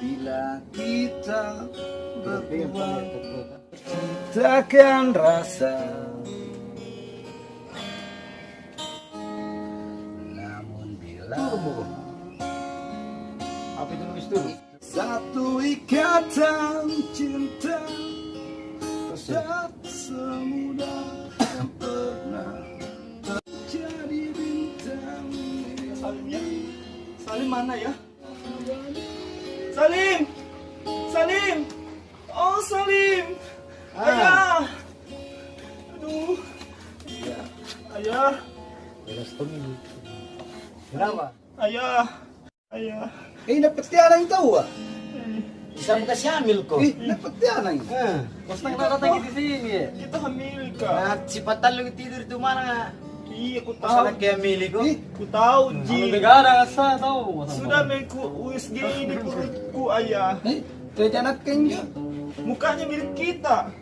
Bila kita berdua takkan rasa Namun bila Apa itu nulis dulu? Satu ikatan cinta Tak semudah yang pernah Terjadi bintang Salim ya? Salim mana ya? Salim! Salim! Oh Salim! Ah. Ayah! Aduh! Ya, Ayah! Kenapa? Ayah! Ayah! Eh, dapat tiada yang tahu ah? Bisa buka siamil kok. Eh, dapat tiada yang Kos nang datang di sini. Kita hamil kak! Nah, si Patan lu tidur itu mana? Iya, aku tahu. Masalah kayak milih kok. Eh, Aku tahu, Ji. negara asa tahu. Sudah meku USG di perutku, ayah. eh, terjadi kenjo Mukanya mirip kita.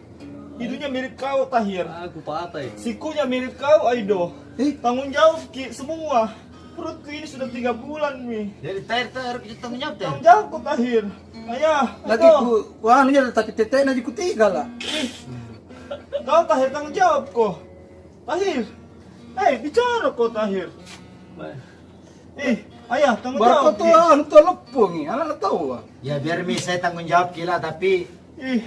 Hidungnya mirip kau, Tahir. Aku patai. Sikunya mirip kau, Aido. Eh, Tanggung jawab Ki semua. Perutku ini sudah tiga bulan nih. Jadi tayar tayar kita tanggung jawab. Tanggung jawab ku Tahir. Ayah, lagi ku, ku anu nya tapi tete na ku tiga lah. Kau Tahir tanggung jawab kok. Tahir. Eh, bicara kok Tahir. Eh, ayah tanggung Baru jawab. kau tuh anu tuh lepung ni, anak tahu ah. Ya biar mi saya tanggung jawab kila tapi Ih,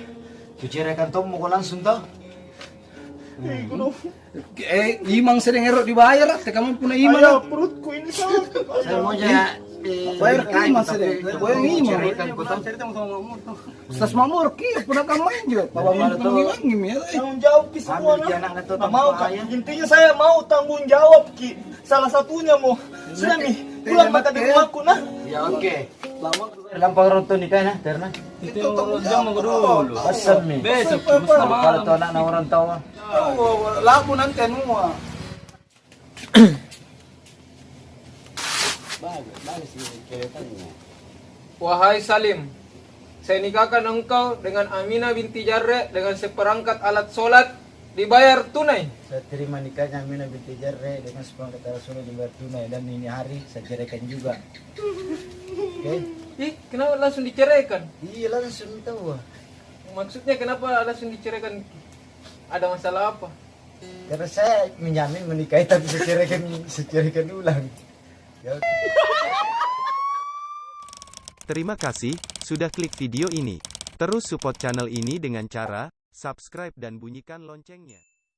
kucirakan tom mau langsung toh. Ih, kuno. Eh, imang sering erok dibayar, teh kamu punya imang. Ayah, perutku ini sakit. Saya mau aja eh, Bayar berkait, lima tapi sedek. kalau Bayar lima. kucirakan ku toh. Ustaz Mamur ki pernah kamu main juga. Betul. tuh ngim ya. eh. Tanggung jawab Ki semua nah. mau. Intinya saya mau tanggung jawab Ki. Salah satunya mau. Sudah nih, pulang makan di rumahku nah. Ya oke. Lampau ronton nikah nah, Terna. Itu tanggung jawab dulu. Pasal mi. Besok Kalau tuh anak na orang tahu. Labu nanti semua. Wahai Salim, saya nikahkan engkau dengan Aminah binti Jarre dengan seperangkat alat sholat dibayar tunai. Saya terima nikahnya Aminah binti Jarre dengan seperangkat alat sholat di tunai dan ini hari saya ceraikan juga. Oke? Ih, kenapa langsung diceraikan? Iya langsung tahu. Maksudnya kenapa langsung diceraikan? Ada masalah apa? Karena saya menjamin menikahi tapi saya ceraikan ulang. Ya. Terima kasih sudah klik video ini. Terus support channel ini dengan cara subscribe dan bunyikan loncengnya.